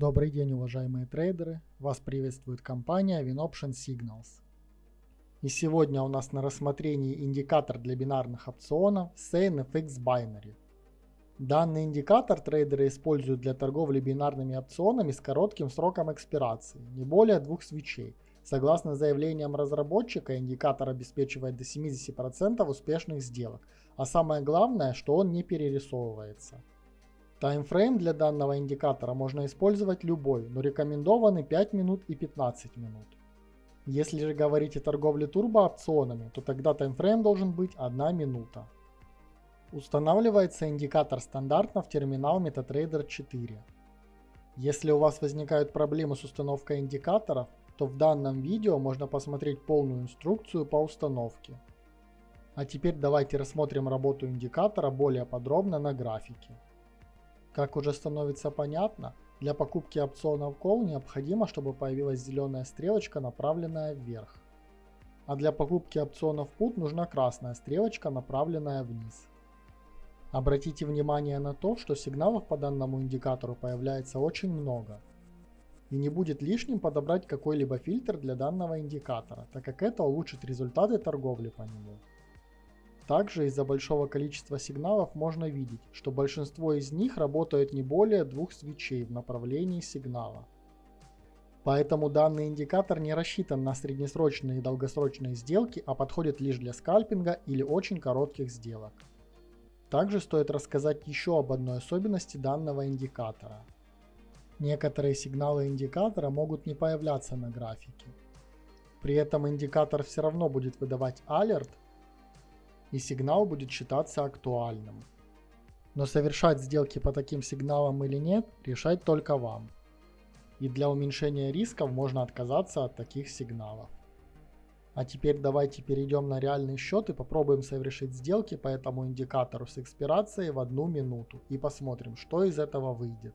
Добрый день, уважаемые трейдеры! Вас приветствует компания WinOption Signals. И сегодня у нас на рассмотрении индикатор для бинарных опционов SaneFX Binary. Данный индикатор трейдеры используют для торговли бинарными опционами с коротким сроком экспирации, не более двух свечей. Согласно заявлениям разработчика, индикатор обеспечивает до 70% успешных сделок, а самое главное, что он не перерисовывается. Таймфрейм для данного индикатора можно использовать любой, но рекомендованы 5 минут и 15 минут. Если же говорить о торговле турбоопционами, то тогда таймфрейм должен быть 1 минута. Устанавливается индикатор стандартно в терминал MetaTrader 4. Если у вас возникают проблемы с установкой индикаторов, то в данном видео можно посмотреть полную инструкцию по установке. А теперь давайте рассмотрим работу индикатора более подробно на графике. Как уже становится понятно, для покупки опционов Call необходимо, чтобы появилась зеленая стрелочка, направленная вверх. А для покупки опционов Put нужна красная стрелочка, направленная вниз. Обратите внимание на то, что сигналов по данному индикатору появляется очень много. И не будет лишним подобрать какой-либо фильтр для данного индикатора, так как это улучшит результаты торговли по нему. Также из-за большого количества сигналов можно видеть, что большинство из них работают не более двух свечей в направлении сигнала. Поэтому данный индикатор не рассчитан на среднесрочные и долгосрочные сделки, а подходит лишь для скальпинга или очень коротких сделок. Также стоит рассказать еще об одной особенности данного индикатора. Некоторые сигналы индикатора могут не появляться на графике. При этом индикатор все равно будет выдавать алерт, и сигнал будет считаться актуальным. Но совершать сделки по таким сигналам или нет, решать только вам. И для уменьшения рисков можно отказаться от таких сигналов. А теперь давайте перейдем на реальный счет и попробуем совершить сделки по этому индикатору с экспирацией в одну минуту и посмотрим, что из этого выйдет.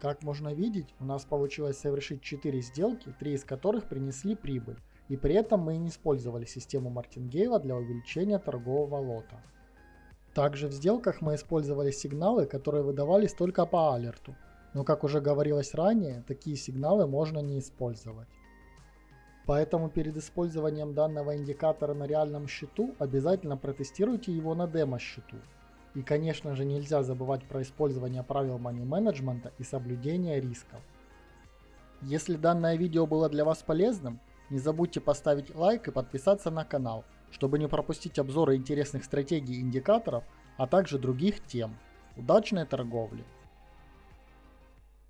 Как можно видеть, у нас получилось совершить 4 сделки, 3 из которых принесли прибыль, и при этом мы не использовали систему Мартингейла для увеличения торгового лота. Также в сделках мы использовали сигналы, которые выдавались только по алерту, но как уже говорилось ранее, такие сигналы можно не использовать. Поэтому перед использованием данного индикатора на реальном счету обязательно протестируйте его на демо-счету. И конечно же нельзя забывать про использование правил money менеджмента и соблюдение рисков. Если данное видео было для вас полезным, не забудьте поставить лайк и подписаться на канал, чтобы не пропустить обзоры интересных стратегий и индикаторов, а также других тем. Удачной торговли!